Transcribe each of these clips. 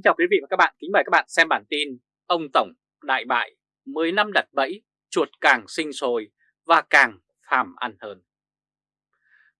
Kính chào quý vị và các bạn, kính mời các bạn xem bản tin Ông Tổng đại bại, 10 năm đặt bẫy, chuột càng sinh sôi và càng phàm ăn hơn.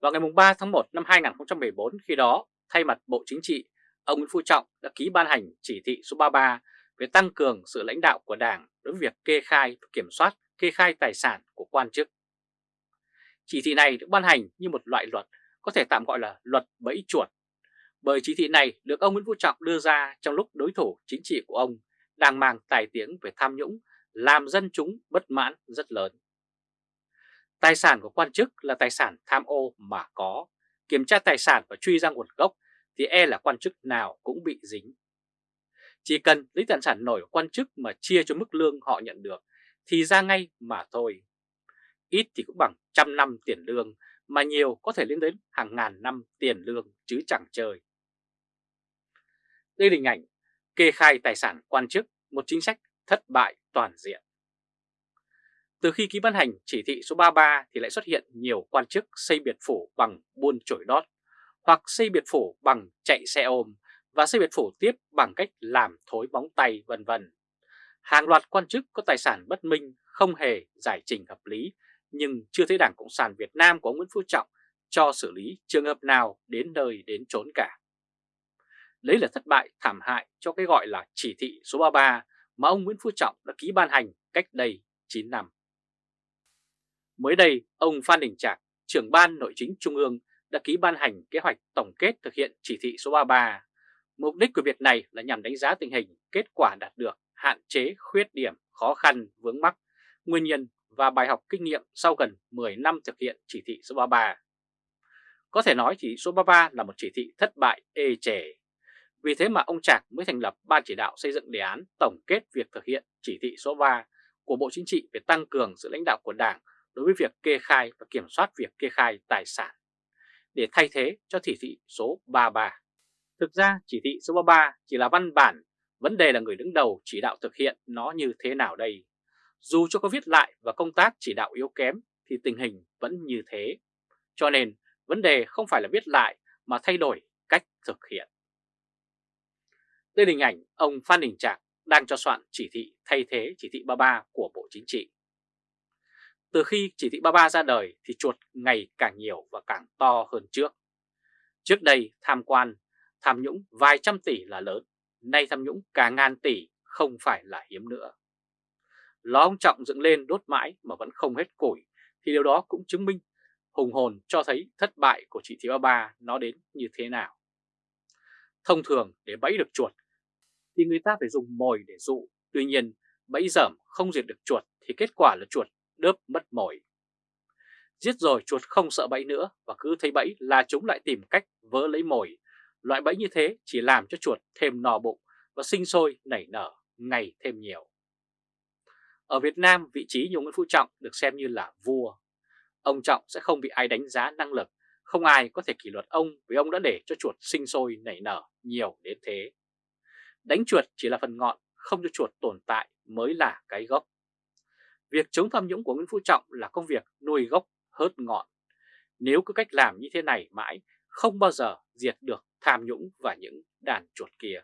Vào ngày 3 tháng 1 năm 2014, khi đó, thay mặt Bộ Chính trị, ông Nguyễn Phú Trọng đã ký ban hành chỉ thị số 33 về tăng cường sự lãnh đạo của Đảng đối với việc kê khai và kiểm soát kê khai tài sản của quan chức. Chỉ thị này được ban hành như một loại luật, có thể tạm gọi là luật bẫy chuột bởi chỉ thị này được ông Nguyễn Phú Trọng đưa ra trong lúc đối thủ chính trị của ông đang mang tài tiếng về tham nhũng, làm dân chúng bất mãn rất lớn. Tài sản của quan chức là tài sản tham ô mà có, kiểm tra tài sản và truy ra nguồn gốc thì e là quan chức nào cũng bị dính. Chỉ cần lấy tài sản nổi của quan chức mà chia cho mức lương họ nhận được thì ra ngay mà thôi. Ít thì cũng bằng trăm năm tiền lương mà nhiều có thể lên đến hàng ngàn năm tiền lương chứ chẳng chơi. Đây là hình ảnh kê khai tài sản quan chức, một chính sách thất bại toàn diện. Từ khi ký ban hành chỉ thị số 33 thì lại xuất hiện nhiều quan chức xây biệt phủ bằng buôn chổi đót, hoặc xây biệt phủ bằng chạy xe ôm và xây biệt phủ tiếp bằng cách làm thối bóng tay vân vân. Hàng loạt quan chức có tài sản bất minh không hề giải trình hợp lý nhưng chưa thấy Đảng Cộng sản Việt Nam của Nguyễn Phú Trọng cho xử lý trường hợp nào đến nơi đến chốn cả. Đấy là thất bại thảm hại cho cái gọi là chỉ thị số 33 mà ông Nguyễn Phú Trọng đã ký ban hành cách đây 9 năm. Mới đây, ông Phan Đình Trạc, trưởng ban nội chính Trung ương đã ký ban hành kế hoạch tổng kết thực hiện chỉ thị số 33. Mục đích của việc này là nhằm đánh giá tình hình, kết quả đạt được, hạn chế, khuyết điểm, khó khăn, vướng mắc, nguyên nhân và bài học kinh nghiệm sau gần 10 năm thực hiện chỉ thị số 33. Có thể nói chỉ thị số 33 là một chỉ thị thất bại ê chề vì thế mà ông Trạc mới thành lập Ban chỉ đạo xây dựng đề án tổng kết việc thực hiện chỉ thị số 3 của Bộ Chính trị về tăng cường sự lãnh đạo của Đảng đối với việc kê khai và kiểm soát việc kê khai tài sản để thay thế cho chỉ thị số 33. Thực ra chỉ thị số 33 chỉ là văn bản, vấn đề là người đứng đầu chỉ đạo thực hiện nó như thế nào đây. Dù cho có viết lại và công tác chỉ đạo yếu kém thì tình hình vẫn như thế. Cho nên vấn đề không phải là viết lại mà thay đổi cách thực hiện. Đây là hình ảnh ông Phan Đình Trạc đang cho soạn chỉ thị thay thế chỉ thị 33 của Bộ Chính trị. Từ khi chỉ thị 33 ra đời thì chuột ngày càng nhiều và càng to hơn trước. Trước đây tham quan, tham nhũng vài trăm tỷ là lớn, nay tham nhũng cả ngàn tỷ không phải là hiếm nữa. Ló ông Trọng dựng lên đốt mãi mà vẫn không hết củi thì điều đó cũng chứng minh hùng hồn cho thấy thất bại của chỉ thị 33 nó đến như thế nào. Thông thường để bẫy được chuột thì người ta phải dùng mồi để dụ. Tuy nhiên, bẫy dởm không diệt được chuột thì kết quả là chuột đớp mất mồi. Giết rồi chuột không sợ bẫy nữa và cứ thấy bẫy là chúng lại tìm cách vỡ lấy mồi. Loại bẫy như thế chỉ làm cho chuột thêm no bụng và sinh sôi nảy nở ngày thêm nhiều. Ở Việt Nam, vị trí như Nguyễn Phú Trọng được xem như là vua. Ông Trọng sẽ không bị ai đánh giá năng lực, không ai có thể kỷ luật ông vì ông đã để cho chuột sinh sôi nảy nở nhiều đến thế. Đánh chuột chỉ là phần ngọn, không cho chuột tồn tại mới là cái gốc. Việc chống tham nhũng của Nguyễn Phú Trọng là công việc nuôi gốc hớt ngọn. Nếu cứ cách làm như thế này mãi, không bao giờ diệt được tham nhũng và những đàn chuột kia.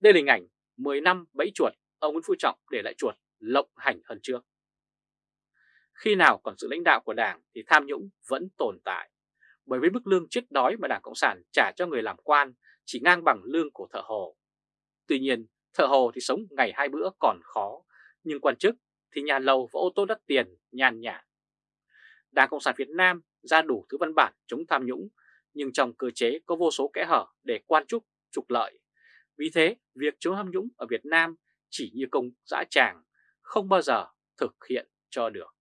Đây là hình ảnh 10 năm bẫy chuột, ông Nguyễn Phú Trọng để lại chuột lộng hành hơn trước. Khi nào còn sự lãnh đạo của Đảng thì tham nhũng vẫn tồn tại. Bởi với mức lương chết đói mà Đảng Cộng sản trả cho người làm quan chỉ ngang bằng lương của thợ hồ. Tuy nhiên, thợ hồ thì sống ngày hai bữa còn khó, nhưng quan chức thì nhà lầu và ô tô đắt tiền nhàn nhã. Đảng Cộng sản Việt Nam ra đủ thứ văn bản chống tham nhũng, nhưng trong cơ chế có vô số kẽ hở để quan chức trục lợi. Vì thế, việc chống tham nhũng ở Việt Nam chỉ như công dã tràng, không bao giờ thực hiện cho được.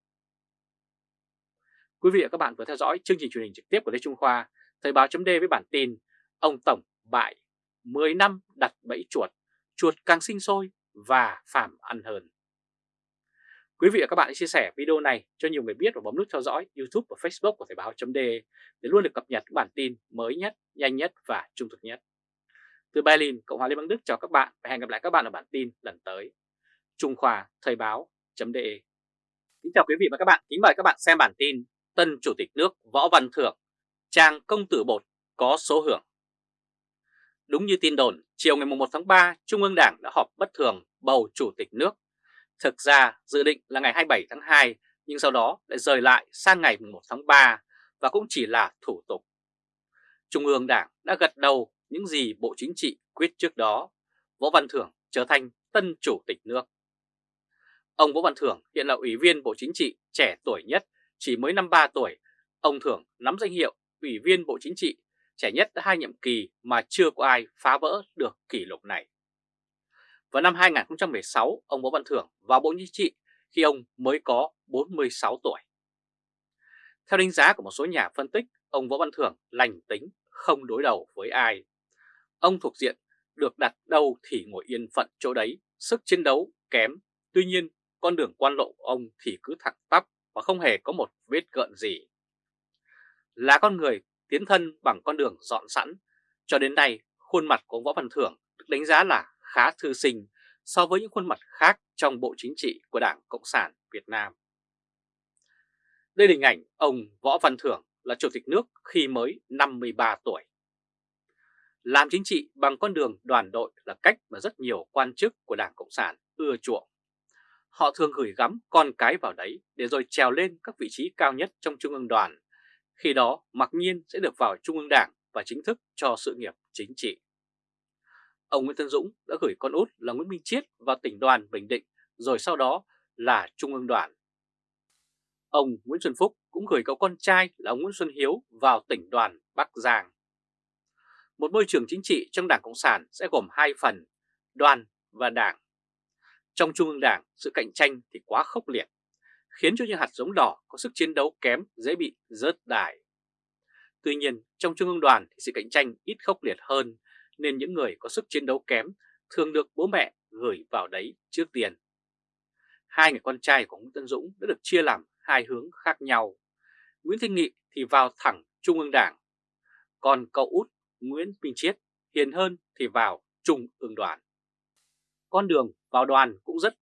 Quý vị và các bạn vừa theo dõi chương trình truyền hình trực tiếp của Lê Trung Khoa, Thời báo chấm với bản tin Ông Tổng bại, 10 năm đặt bẫy chuột, chuột càng sinh sôi và phàm ăn hơn. Quý vị và các bạn hãy chia sẻ video này cho nhiều người biết và bấm nút theo dõi YouTube và Facebook của Thời báo.de để luôn được cập nhật các bản tin mới nhất, nhanh nhất và trung thực nhất. Từ Berlin, Cộng hòa Liên bang Đức chào các bạn và hẹn gặp lại các bạn ở bản tin lần tới. Trung Khoa Thời báo.de Kính chào quý vị và các bạn, kính mời các bạn xem bản tin Tân Chủ tịch nước Võ Văn Thưởng, trang công tử bột có số hưởng Đúng như tin đồn, chiều ngày 1 tháng 3, Trung ương Đảng đã họp bất thường bầu Chủ tịch nước. Thực ra dự định là ngày 27 tháng 2, nhưng sau đó lại rời lại sang ngày 1 tháng 3 và cũng chỉ là thủ tục. Trung ương Đảng đã gật đầu những gì Bộ Chính trị quyết trước đó, Võ Văn Thưởng trở thành tân Chủ tịch nước. Ông Võ Văn Thưởng hiện là Ủy viên Bộ Chính trị trẻ tuổi nhất, chỉ mới 53 tuổi. Ông Thưởng nắm danh hiệu Ủy viên Bộ Chính trị trẻ nhất đã hai nhiệm kỳ mà chưa có ai phá vỡ được kỷ lục này. Vào năm 2016, ông Võ Văn Thưởng vào Bộ Chính trị khi ông mới có 46 tuổi. Theo đánh giá của một số nhà phân tích, ông Võ Văn Thưởng lành tính, không đối đầu với ai. Ông thuộc diện được đặt đâu thì ngồi yên phận chỗ đấy, sức chiến đấu kém. Tuy nhiên, con đường quan lộ của ông thì cứ thẳng tắp và không hề có một vết gợn gì. Là con người tiến thân bằng con đường dọn sẵn, cho đến nay khuôn mặt của ông Võ Văn Thưởng được đánh giá là khá thư sinh so với những khuôn mặt khác trong Bộ Chính trị của Đảng Cộng sản Việt Nam. Đây là hình ảnh ông Võ Văn Thưởng là Chủ tịch nước khi mới 53 tuổi. Làm chính trị bằng con đường đoàn đội là cách mà rất nhiều quan chức của Đảng Cộng sản ưa chuộng. Họ thường gửi gắm con cái vào đấy để rồi trèo lên các vị trí cao nhất trong Trung ương đoàn. Khi đó mặc nhiên sẽ được vào Trung ương Đảng và chính thức cho sự nghiệp chính trị. Ông Nguyễn Tân Dũng đã gửi con út là Nguyễn Minh Chiết vào tỉnh đoàn Bình Định rồi sau đó là Trung ương đoàn. Ông Nguyễn Xuân Phúc cũng gửi cậu con trai là ông Nguyễn Xuân Hiếu vào tỉnh đoàn Bắc Giang. Một môi trường chính trị trong Đảng Cộng sản sẽ gồm hai phần, đoàn và đảng. Trong Trung ương Đảng, sự cạnh tranh thì quá khốc liệt, khiến cho những hạt giống đỏ có sức chiến đấu kém dễ bị rớt đài. Tuy nhiên, trong Trung ương đoàn thì sự cạnh tranh ít khốc liệt hơn, nên những người có sức chiến đấu kém thường được bố mẹ gửi vào đấy trước tiền. Hai người con trai của Nguyễn Tân Dũng đã được chia làm hai hướng khác nhau. Nguyễn Thanh Nghị thì vào thẳng Trung ương Đảng, còn cậu út Nguyễn Minh Chiết hiền hơn thì vào Trung ương đoàn. Con đường vào đoàn cũng rất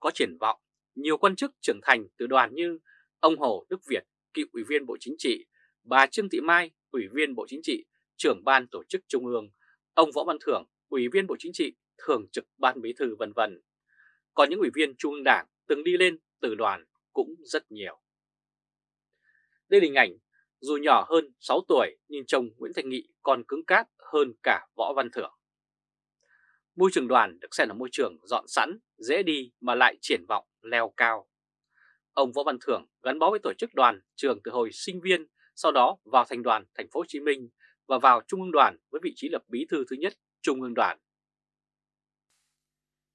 có triển vọng. Nhiều quan chức trưởng thành từ đoàn như ông Hồ Đức Việt, cựu ủy viên Bộ Chính trị, bà Trương Thị Mai, ủy viên Bộ Chính trị, trưởng ban tổ chức Trung ương, ông Võ Văn Thưởng, ủy viên Bộ Chính trị, thường trực ban bí thư vân vân. Còn những ủy viên Trung ương Đảng từng đi lên từ đoàn cũng rất nhiều. Đây là hình ảnh dù nhỏ hơn 6 tuổi nhưng chồng Nguyễn Thành Nghị còn cứng cáp hơn cả Võ Văn Thưởng. Môi trường đoàn được xem là môi trường dọn sẵn, dễ đi mà lại triển vọng leo cao. Ông Võ Văn Thưởng gắn bó với tổ chức đoàn trường từ hồi sinh viên, sau đó vào thành đoàn thành phố Hồ Chí Minh và vào Trung ương đoàn với vị trí là bí thư thứ nhất Trung ương đoàn.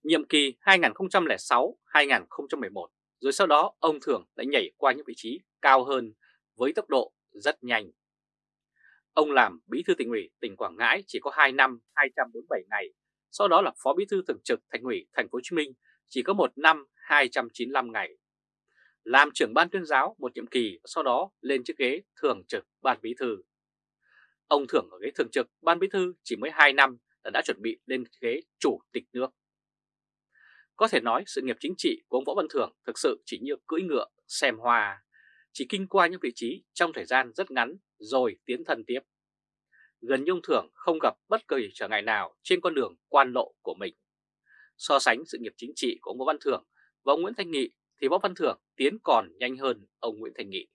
Nhiệm kỳ 2006-2011, rồi sau đó ông Thưởng đã nhảy qua những vị trí cao hơn với tốc độ rất nhanh. Ông làm bí thư tỉnh ủy tỉnh Quảng Ngãi chỉ có 2 năm 247 ngày, sau đó là phó bí thư thường trực thành ủy thành phố Hồ Chí Minh, chỉ có 1 năm 295 ngày. Làm trưởng ban tuyên giáo một nhiệm kỳ, sau đó lên chiếc ghế thường trực ban bí thư. Ông thưởng ở ghế thường trực ban bí thư chỉ mới 2 năm là đã chuẩn bị lên ghế chủ tịch nước. Có thể nói sự nghiệp chính trị của ông Võ Văn Thưởng thực sự chỉ như cưỡi ngựa, xem hoa, chỉ kinh qua những vị trí trong thời gian rất ngắn rồi tiến thân tiếp. Gần như ông Thưởng không gặp bất kỳ trở ngại nào trên con đường quan lộ của mình. So sánh sự nghiệp chính trị của ông Võ Văn Thưởng và ông Nguyễn Thanh Nghị thì Võ Văn Thưởng tiến còn nhanh hơn ông Nguyễn Thanh Nghị.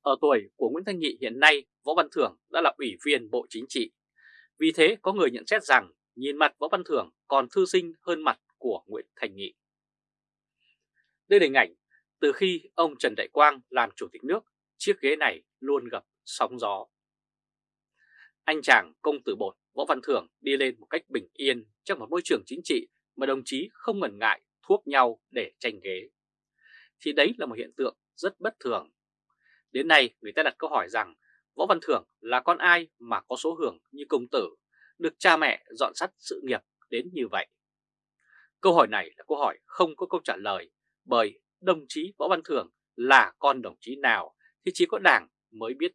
Ở tuổi của Nguyễn Thanh Nghị hiện nay, Võ Văn Thưởng đã là ủy viên Bộ Chính trị. Vì thế có người nhận xét rằng nhìn mặt Võ Văn Thưởng còn thư sinh hơn mặt của Nguyễn Thanh Nghị. Đây là hình ảnh từ khi ông Trần Đại Quang làm chủ tịch nước, chiếc ghế này luôn gặp sóng gió. Anh chàng công tử bột Võ Văn Thưởng đi lên một cách bình yên trong một môi trường chính trị mà đồng chí không ngần ngại thuốc nhau để tranh ghế. Thì đấy là một hiện tượng rất bất thường. Đến nay người ta đặt câu hỏi rằng Võ Văn Thưởng là con ai mà có số hưởng như công tử, được cha mẹ dọn sắt sự nghiệp đến như vậy? Câu hỏi này là câu hỏi không có câu trả lời bởi đồng chí Võ Văn Thưởng là con đồng chí nào thì chỉ có đảng mới biết.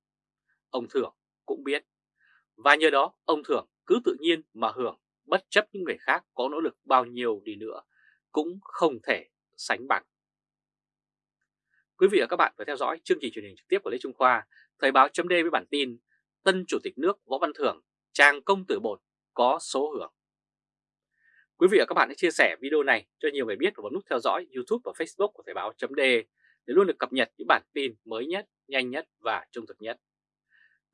Ông Thưởng cũng biết. Và nhờ đó ông Thưởng cứ tự nhiên mà hưởng bất chấp những người khác có nỗ lực bao nhiêu đi nữa cũng không thể sánh bằng. Quý vị và các bạn vừa theo dõi chương trình truyền hình trực tiếp của Lê Trung Khoa, Thời báo chấm với bản tin Tân Chủ tịch nước Võ Văn Thưởng, trang công tử bột có số hưởng. Quý vị và các bạn hãy chia sẻ video này cho nhiều người biết và bấm nút theo dõi YouTube và Facebook của Thời báo.de để luôn được cập nhật những bản tin mới nhất, nhanh nhất và trung thực nhất.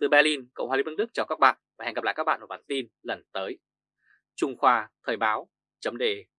Từ Berlin, Cộng hòa Liên bang Đức chào các bạn và hẹn gặp lại các bạn ở bản tin lần tới. Trung Khoa Thời báo.de